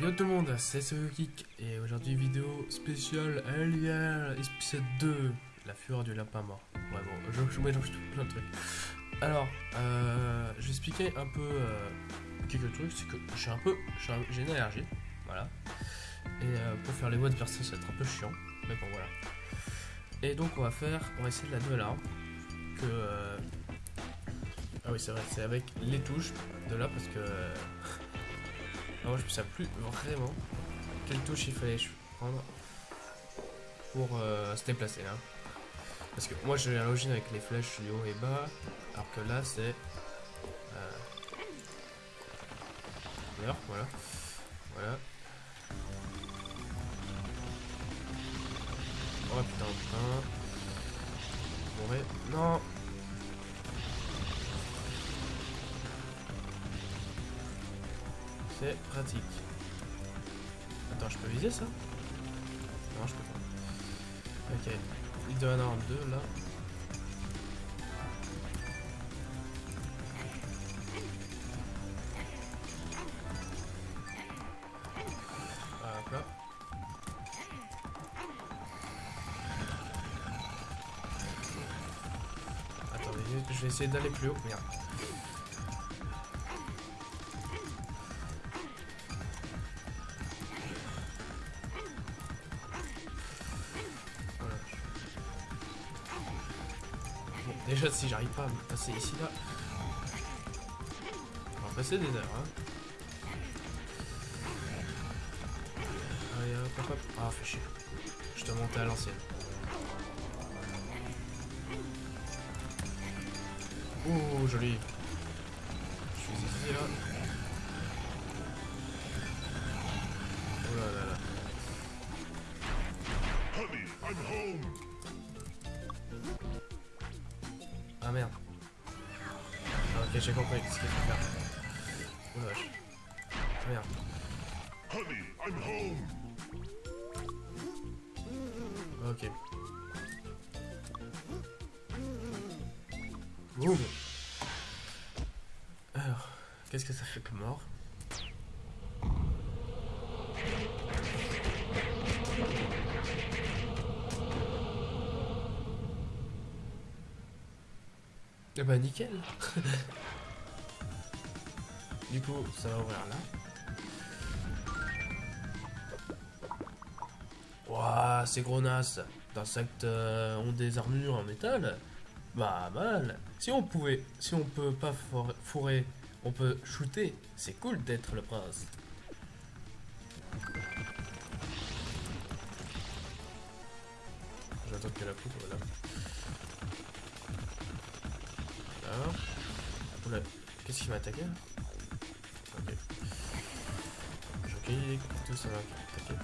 Yo tout le monde, c'est Geek et aujourd'hui vidéo spéciale Alien épisode 2, la fureur du lapin mort. Ouais bon, je, je mélange tout plein de trucs. Alors, euh, je vais expliquer un peu euh, quelques trucs, c'est que j'ai un peu, j'ai une allergie, voilà. Et euh, pour faire les voix de personnes, ça va être un peu chiant, mais bon voilà. Et donc on va faire, on va essayer de la nouvelle arme que ah oui c'est vrai, c'est avec les touches de là parce que moi je ne sais plus vraiment quelle touche il fallait prendre pour euh, se déplacer là. Parce que moi j'ai l'origine avec les flèches du haut et bas, alors que là c'est... Euh... voilà. Voilà. Oh putain, putain. Non C'est pratique. Attends, je peux viser ça? Non, je peux pas. Ok. Il doit en avoir deux là. Attendez, je vais essayer d'aller plus haut. Merde. Si j'arrive pas à me passer ici, là... On va passer des heures, hein. Allez, hop, hop. Ah, fais chier. Je te monter à l'ancienne. Ouh, joli. Je suis ici, là. Qu'est-ce que ça fait comme mort Eh bah nickel. Du coup, ça va ouvrir là. Waouh, ces gros nas d'insectes euh, ont des armures en métal. Bah mal. Si on pouvait, si on peut pas fourrer, on peut shooter. C'est cool d'être le prince. J'attends que la poudre là. Oula, qu'est-ce qui m'a attaqué Ok. J'enquille, tout ça va attaquer.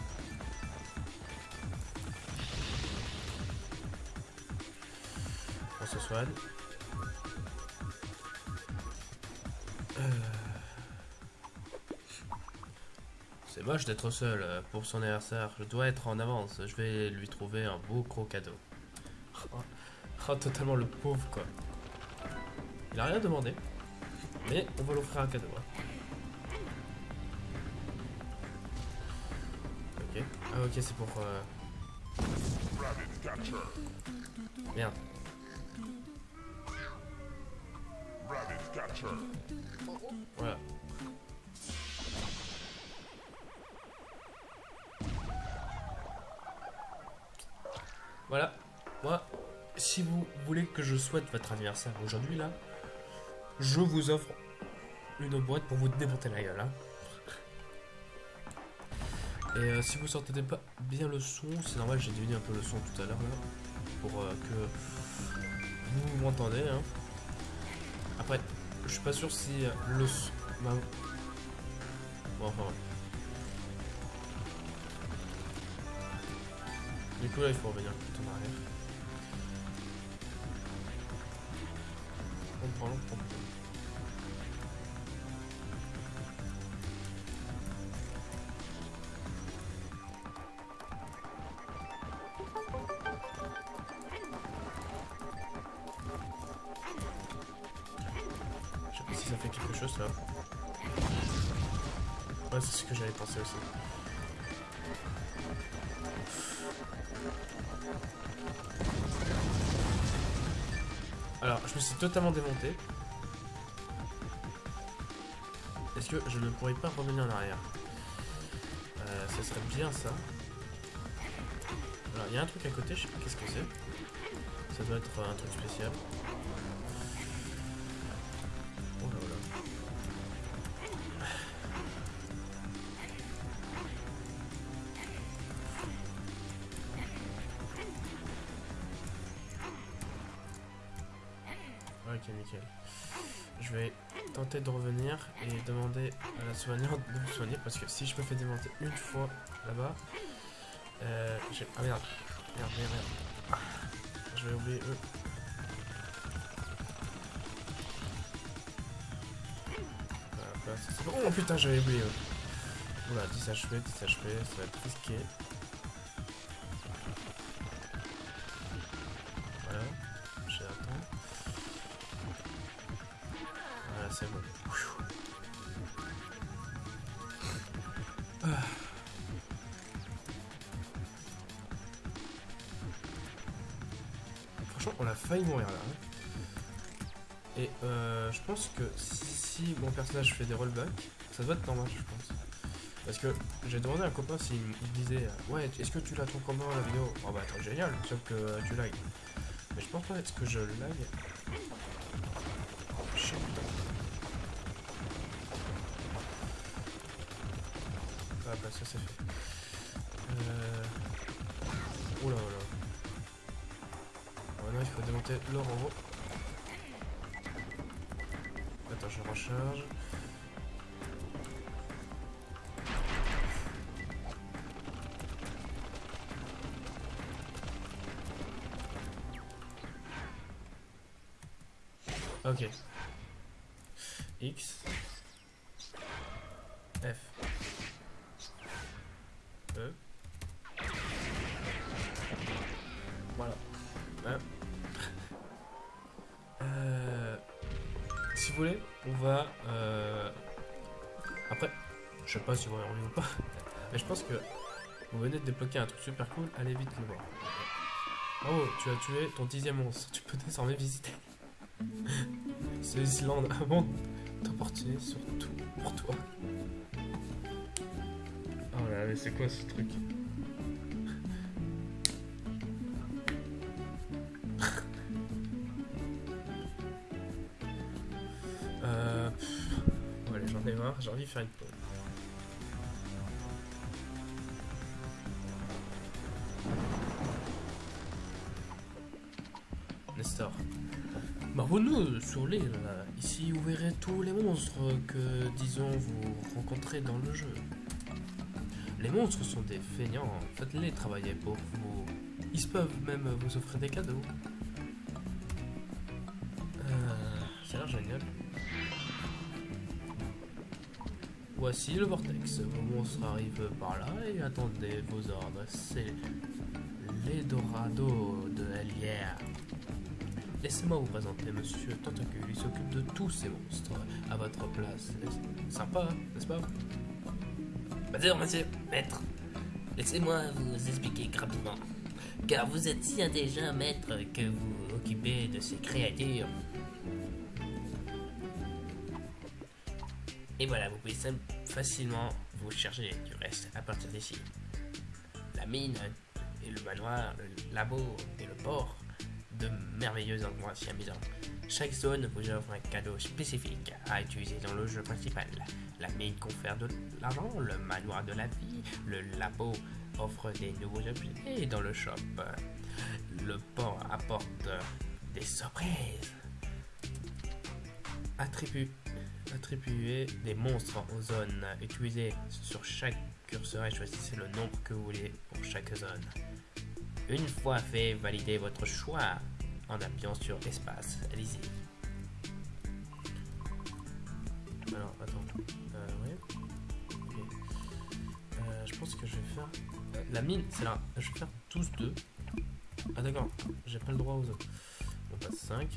On se soigne. C'est moche d'être seul euh, pour son anniversaire. Je dois être en avance. Je vais lui trouver un beau gros cadeau. Oh, totalement le pauvre quoi. Il a rien demandé. Mais on va l'offrir un cadeau. Hein. Ok. Ah ok c'est pour... Euh... Merde. Voilà. Voilà. Moi, si vous voulez que je souhaite votre anniversaire aujourd'hui là, je vous offre une boîte pour vous démonter la gueule. Hein. Et euh, si vous sortez pas bien le son, c'est normal, j'ai diminué un peu le son tout à l'heure pour euh, que vous m'entendez. Hein. Après, je suis pas sûr si euh, le son... Bon, enfin... Du coup là, il faut revenir tout en arrière. Totalement démonté. Est-ce que je ne pourrais pas revenir en arrière euh, Ça serait bien ça. Alors, il y a un truc à côté, je sais pas qu'est-ce que c'est. Ça doit être un truc spécial. La de me soigner parce que si je me fais démonter une fois là-bas, euh, j'ai... Ah merde, merde, merde, merde. Ah, je vais oublier eux. Oh putain, j'avais oublié eux. Oula, 10 HP, 10 HP, ça va être risqué. Voilà, j'attends. Voilà, c'est bon. Franchement, on a failli mourir là. hein. Et euh, je pense que si, mon personnage fait des rollbacks, ça doit être normal, je pense. Parce que j'ai demandé à un copain s'il disait Ouais, est-ce que tu l'as ton combat la vidéo? Oh bah attends, génial, sauf que euh, tu lag. Mais je pense pas, est-ce que je lag haut. Attends, je recharge. Ok. X. F. je sais pas si vous envie ou pas, mais je pense que vous venez de débloquer un truc super cool, allez vite le voir. Oh, tu as tué ton dixième monstre, tu peux désormais visiter. C'est Islande avant d'apporter surtout pour toi. Oh là, mais c'est quoi ce truc? Euh... allez, j'en ai marre, j'ai envie de faire une pause. Sur l'île. Ici, vous verrez tous les monstres que, disons, vous rencontrez dans le jeu. Les monstres sont des feignants. Faites-les travailler pour vous. Ils peuvent même vous offrir des cadeaux. Euh, ça a l'air génial. Voici le vortex. Vos monstres arrivent par là et attendez vos ordres. C'est l'Eldorado de Elière. Laissez-moi vous présenter Monsieur Tentacule. Il s'occupe de tous ces monstres à votre place. Sympa, n'est-ce pas? Bonjour, monsieur, maître. Laissez-moi vous expliquer rapidement. Car vous êtes si intelligent, maître, que vous occupez de ces créatures. Et voilà, vous pouvez facilement vous charger du reste à partir d'ici. La mine et le manoir, le labo et le port, de merveilleux endroits si amusants. Chaque zone vous offre un cadeau spécifique à utiliser dans le jeu principal. La mine confère de l'argent, le manoir de la vie, le labo offre des nouveaux objets et dans le shop, le port apporte des surprises. Attribue, attribuez des monstres aux zones. Utilisez sur chaque curseur et choisissez le nombre que vous voulez pour chaque zone. Une fois fait, validez votre choix en appuyant sur espace. Allez-y. Alors, attends. Euh. Euh, je pense que je vais faire. euh, la mine, c'est là. Je vais faire tous deux. Ah, d'accord. J'ai pas le droit aux autres. On passe 5.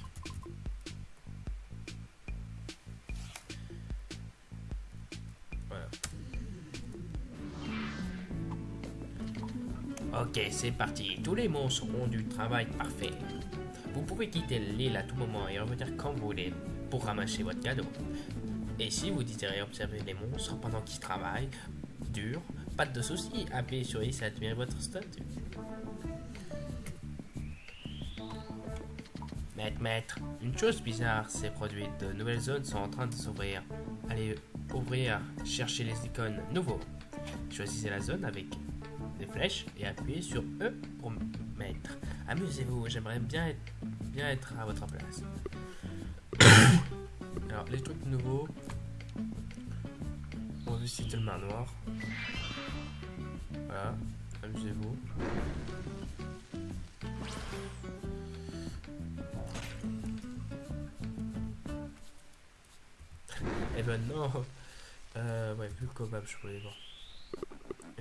Ok, c'est parti. Tous les monstres ont du travail parfait. Vous pouvez quitter l'île à tout moment et revenir quand vous voulez pour ramasser votre cadeau. Et si vous désirez observer les monstres pendant qu'ils travaillent dur, pas de soucis, appuyez sur X et admirez votre statut. Maître, maître, une chose bizarre s'est produite. De nouvelles zones sont en train de s'ouvrir. Allez ouvrir, chercher les icônes nouveaux. Choisissez la zone avec des flèches et appuyez sur E pour mettre. Amusez-vous, j'aimerais bien être, bien être à votre place. Alors, les trucs nouveaux. On visite le manoir. Voilà, amusez-vous. Eh ben non euh, Ouais, vu le kebab, je voulais voir.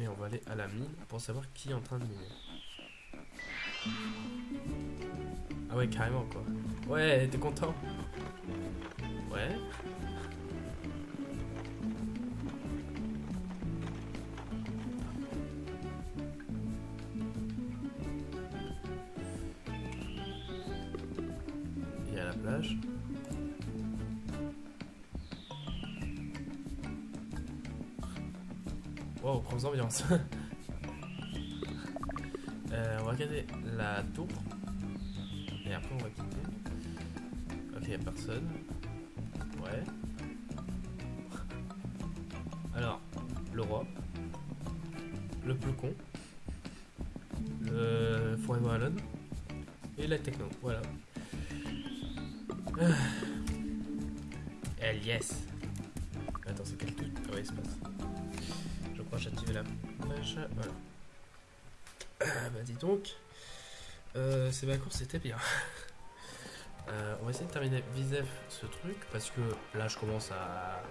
Et on va aller à la mine pour savoir qui est en train de miner. Ah ouais, carrément quoi. Ouais, t'es content Ouais. Et à la plage. Wow, grosse ambiance. euh, on va regarder la tour. Et après on va quitter. Ok, y'a personne. Ouais. Alors, le roi. Le plus con. Le Forever Alone. Et la techno, voilà. Elle, yes. Voilà. Ah, bah dis donc. Euh, ces vacances c'était bien. Euh, on va essayer de terminer visef ce truc parce que là je commence à.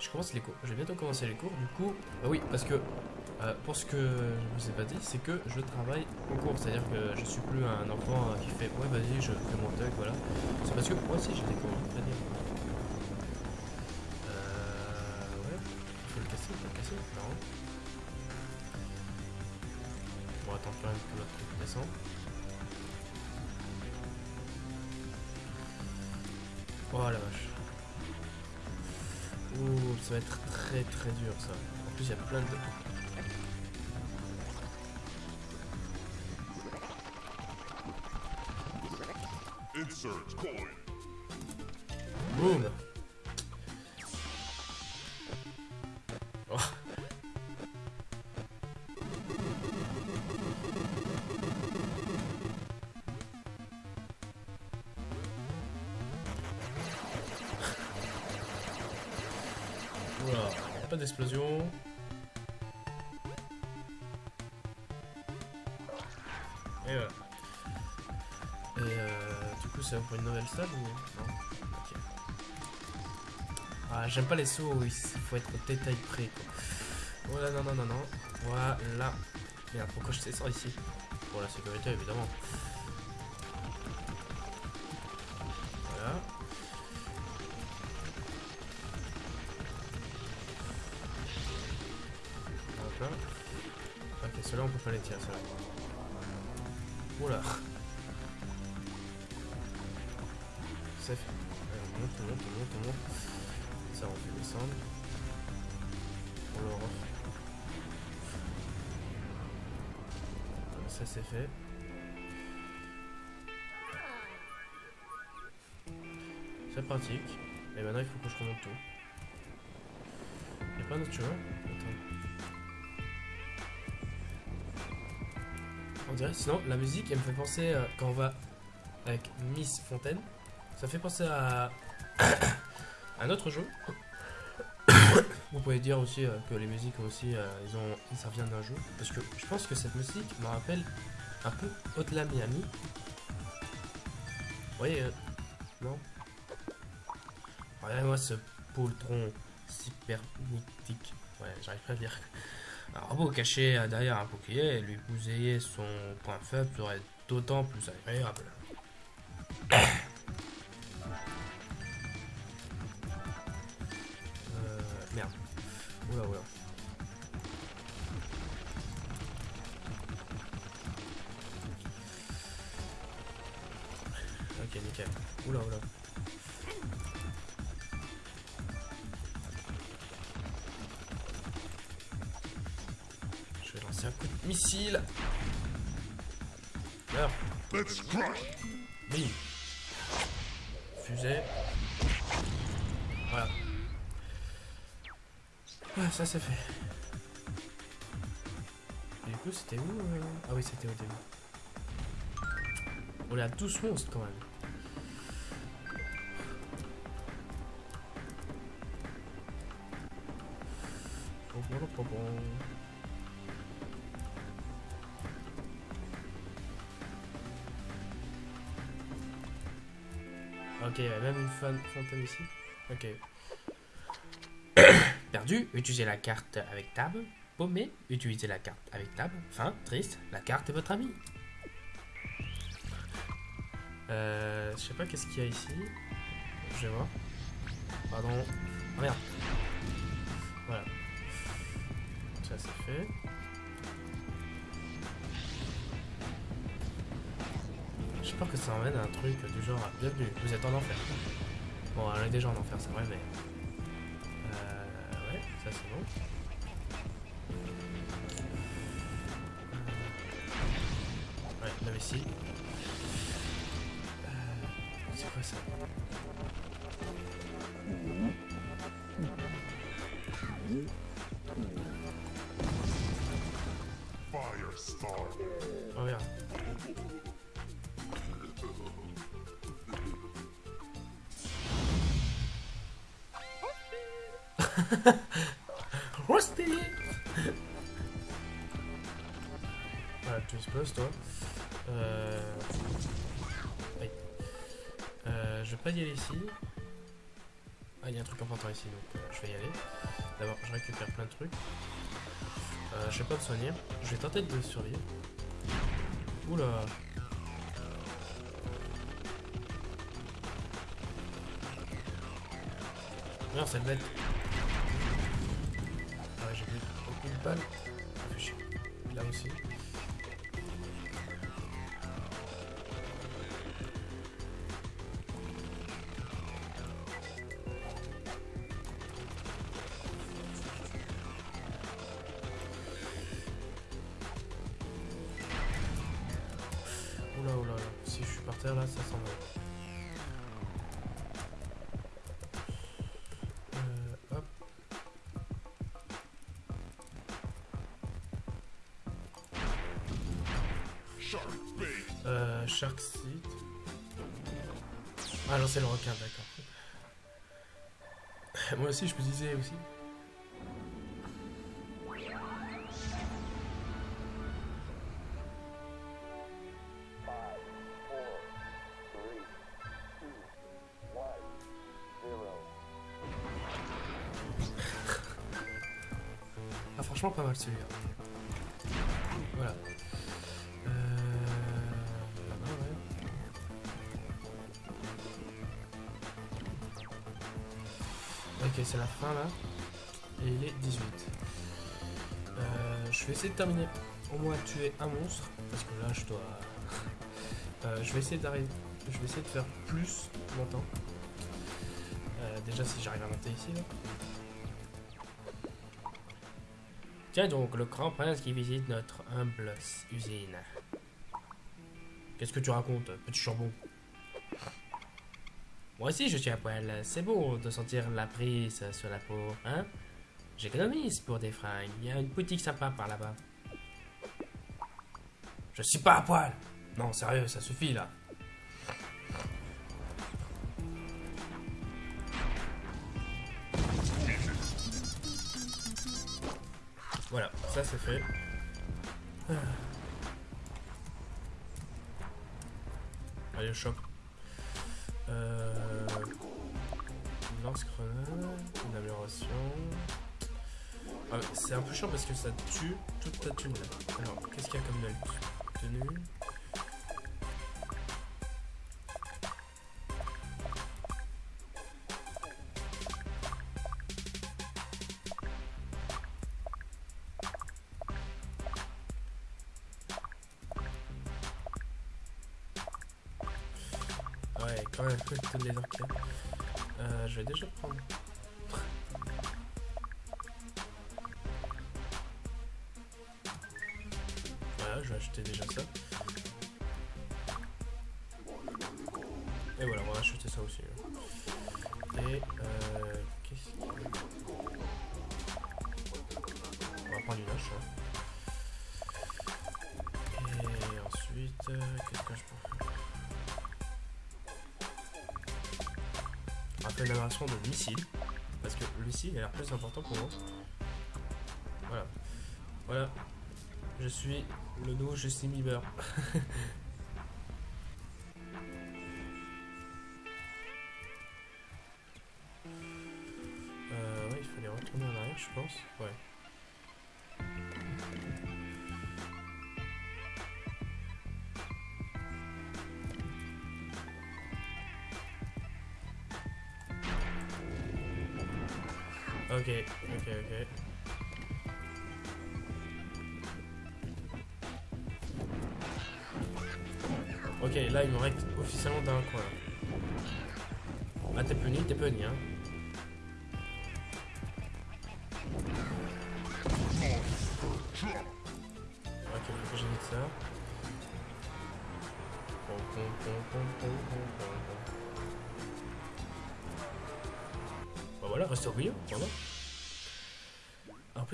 Je commence les cours. Je vais bientôt commencer les cours. Du coup, bah oui, parce que euh, pour ce que je vous ai pas dit, c'est que je travaille au cours. C'est-à-dire que je suis plus un enfant qui fait ouais, vas-y, je fais mon truc, voilà. C'est parce que moi aussi j'ai des cours. Oh la vache. Ouh, ça va être très très dur ça. En plus, il y a plein de. Insert coin. Pas d'explosion. Et voilà. Et euh, du coup, ça va pour une nouvelle salle ou non. Ah, j'aime pas les sauts où il faut être au détail près. Voilà, non, non, non, non. Voilà. Pourquoi je descends ici? Pour la sécurité, évidemment. Ça, c'est fait. C'est pratique. Et maintenant, il faut que je remonte tout. Y'a pas d'autre chemin? Attends. On dirait, sinon, la musique, elle me fait penser, euh, quand on va avec Miss Fontaine, ça fait penser à un autre jeu. Vous pouvez dire aussi euh, que les musiques aussi, euh, ils ont, ça vient d'un jeu. Parce que je pense que cette musique me rappelle un peu Hotline Miami. Vous voyez, euh, non? Regardez-moi ce poltron cybernétique. Ouais, j'arrive pas à dire. Un robot caché derrière un bouclier et lui bousiller son point faible serait d'autant plus agréable. Oula, oula. Ok, nickel. Oula, oula. Je vais lancer un coup de missile. Meurs. Oui. Fusée. Ça c'est fait. Du coup, c'était où euh Ah oui, c'était au début. On à 12 monstres quand même. Ok, il y a même une fan fantôme ici. Ok. Utilisez la carte avec tab. Paumé, utilisez la carte avec tab. Fin, triste, la carte est votre ami. Euh, je sais pas qu'est-ce qu'il y a ici. Je vais voir. Pardon. Oh merde. Voilà. Ça c'est fait. J'espère que ça emmène à un truc du genre Bienvenue, vous êtes en enfer. Bon, on est déjà en enfer, c'est vrai, mais. Ça c'est. Euh, Ouais, la vessie. Euh, c'est quoi ça? Oh merde. Voilà, tu exploses toi. Euh... oui. Euh, je vais pas y aller ici. Ah, il y a un truc important ici, donc euh, je vais y aller. D'abord, je récupère plein de trucs. Euh, je vais pas me soigner. Je vais tenter de survivre. Oula. Non, cette bête. J'ai plus aucune balle. Ah, fait chier. Là aussi. Shark. Ah non, c'est le requin, d'accord. Moi aussi, je me disais aussi. Ah, franchement, pas mal celui-là. C'est la fin là. Et il est 18. Euh, je vais essayer de terminer. Au moins tuer un monstre. Parce que là, je dois. Euh, je vais essayer d'arriver. Je vais essayer de faire plus longtemps. Euh, déjà, si j'arrive à monter ici là. Tiens donc, le grand prince qui visite notre humble usine. Qu'est-ce que tu racontes, petit chambon? Moi aussi je suis à poil, c'est bon de sentir la prise sur la peau, hein? J'économise pour des fringues, il y a une boutique sympa par là-bas. Je suis pas à poil Non, sérieux, ça suffit là. Voilà, ça c'est fait. Ah. Allez, choc. Euh... Lance-grenade, une amélioration. Ah, c'est un peu chiant parce que ça tue toute ta thune. Alors, qu'est-ce qu'il y a comme note Tenue. Ouais, Ouais, toutes les arcades. Euh, je vais déjà prendre. Voilà, je vais acheter déjà ça. Et voilà, on va acheter ça aussi. là. Et euh, qu'est-ce qu'il y a? On va prendre une hache. De missile. Parce que le missile a l'air plus important pour moi. Voilà. Voilà. Je suis le nouveau Justin Bieber. Euh, il fallait retourner en arrière, je pense. Ouais. Ok, ok, ok. Ok, là il me reste officiellement d'un coin. Ah t'es puni, t'es puni hein.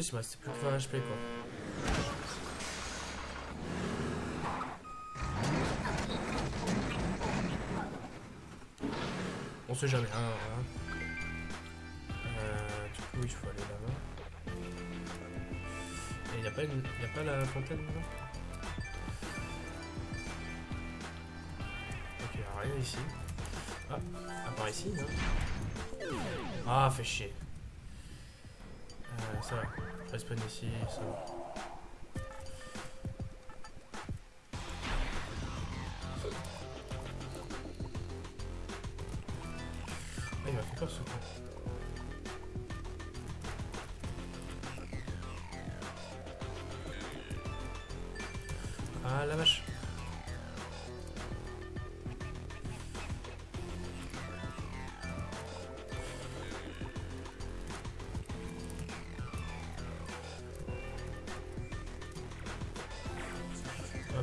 Il me restait plus que 20 HP quoi. On sait jamais, hein, voilà. Euh, du coup, il faut aller là-bas. Et y a pas, une... pas la fontaine là Ok, rien ici. Ah, à part ici, non? Ah, fait chier. Euh, ça va. Je respawn ici, ça va.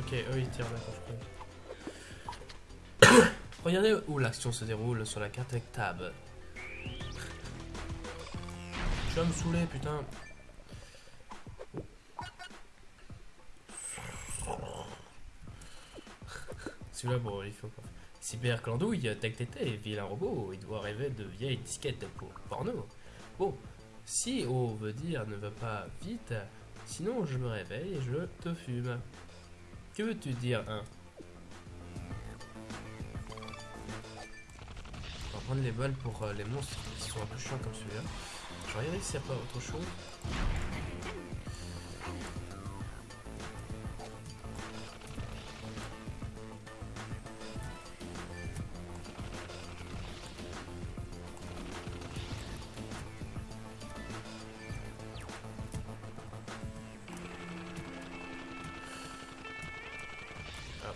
Ok, eux ils tirent, d'accord, je. Regardez où l'action se déroule sur la carte avec tab. Tu vas me saouler, putain. Celui-là, bon, il faut pas. Cyber Clandouille, Tech Tété, vilain robot, il doit rêver de vieilles disquettes pour porno. Bon, si O veut dire ne va pas vite, sinon je me réveille et je te fume. Que veux-tu dire, hein On va prendre les balles pour euh, les monstres qui sont un peu chiants comme celui-là. S'il n'y a pas autre chose.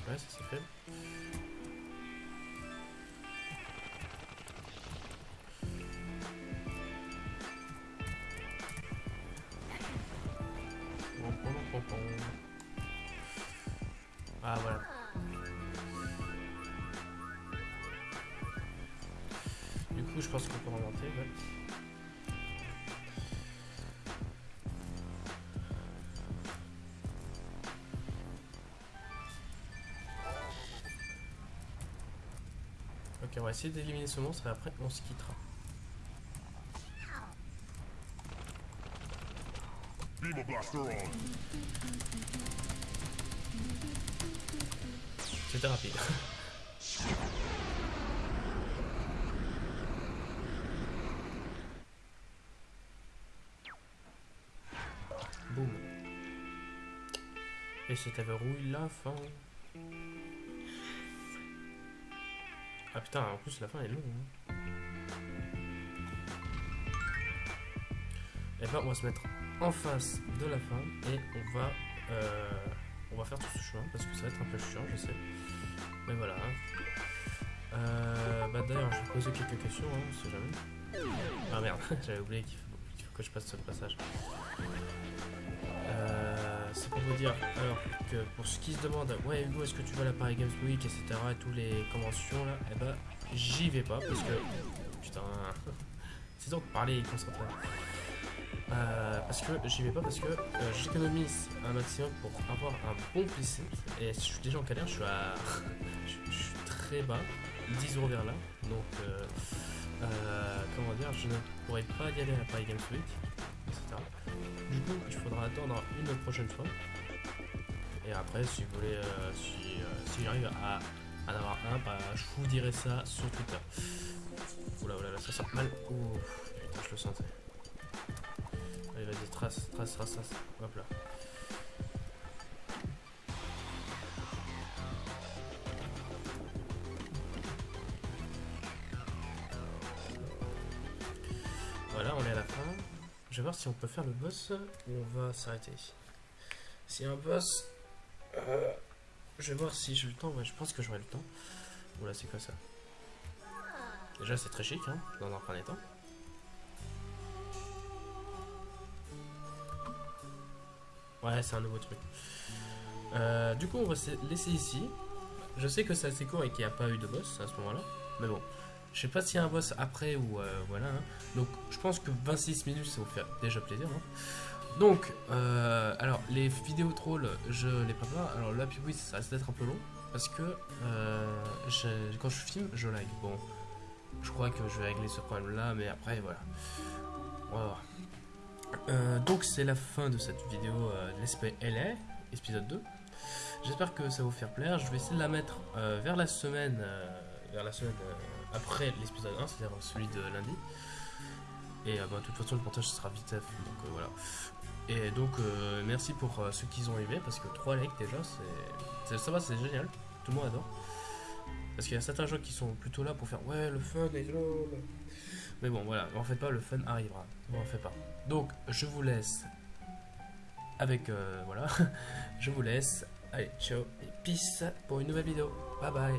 Ouais, ça pom. Ah voilà. Du coup, je pense qu'on peut remonter. Va essayer d'éliminer ce monstre et après on se quittera. C'était rapide. Boum. Et ça verrouille la fin. Ah putain, en plus la fin est longue. hein. Et ben on va se mettre en face de la fin et on va euh, on va faire tout ce chemin parce que ça va être un peu chiant je sais. Mais voilà. Euh, bah d'ailleurs, je vais poser quelques questions, hein, on sait jamais. Ah merde, j'avais oublié qu'il faut, faut que je passe ce passage. Pour vous dire, alors que pour ceux qui se demandent, ouais Hugo, est-ce que tu vas à la Paris Games Week, etc., et tous les conventions là, eh ben j'y vais pas parce que, putain, c'est donc parler et concentrer. Euh, parce que j'y vais pas parce que euh, j'économise un maximum pour avoir un bon PC et je suis déjà en galère, je suis à je, suis très bas, 10 euros vers là, donc euh, euh, comment dire, je ne pourrais pas y aller à Paris Games Week, Du coup, il faudra attendre une prochaine fois. Et après, si vous voulez, euh, si, euh, si j'arrive à, à en avoir un, bah, je vous dirai ça sur Twitter. Oula, oula, là, ça sent mal. Ouh, putain, je le sentais. Allez, vas-y, trace, trace, trace, trace. Hop là. Voilà, on est à la fin. Je vais voir si on peut faire le boss ou on va s'arrêter a un boss, euh, je vais voir si j'ai le temps. Ouais, je pense que j'aurai le temps. Oula, c'est quoi ça? Déjà, c'est très chic, hein, dans un premier temps. Ouais, c'est un nouveau truc. Euh, du coup, on va se laisser ici. Je sais que c'est assez court et qu'il n'y a pas eu de boss à ce moment-là. Mais bon, je sais pas s'il y a un boss après ou euh, voilà. hein. Donc, je pense que 26 minutes, ça vous fait déjà plaisir. hein. Donc, euh, alors, les vidéos trolls, je les prépare. Alors, là, puis oui, ça risque d'être un peu long. Parce que euh, quand je filme, je lag. Bon, je crois que je vais régler ce problème-là, mais après, voilà. On va voir. Donc, c'est la fin de cette vidéo euh, de LA, épisode 2. J'espère que ça va vous faire plaire. Je vais essayer de la mettre vers la semaine, vers la semaine après l'épisode 1, c'est-à-dire celui de lundi. Et euh, bah, de toute façon, le montage sera vite fait, donc euh, voilà. Et donc, euh, merci pour ceux qui ont aimé, parce que 3 likes déjà, c'est, ça va, c'est génial. Tout le monde adore. Parce qu'il y a certains gens qui sont plutôt là pour faire ouais, le fun et lol. Mais bon, voilà, en fait pas, le fun arrivera. En fait pas. Donc, je vous laisse avec. voilà. je vous laisse. Allez, ciao et peace pour une nouvelle vidéo. Bye bye.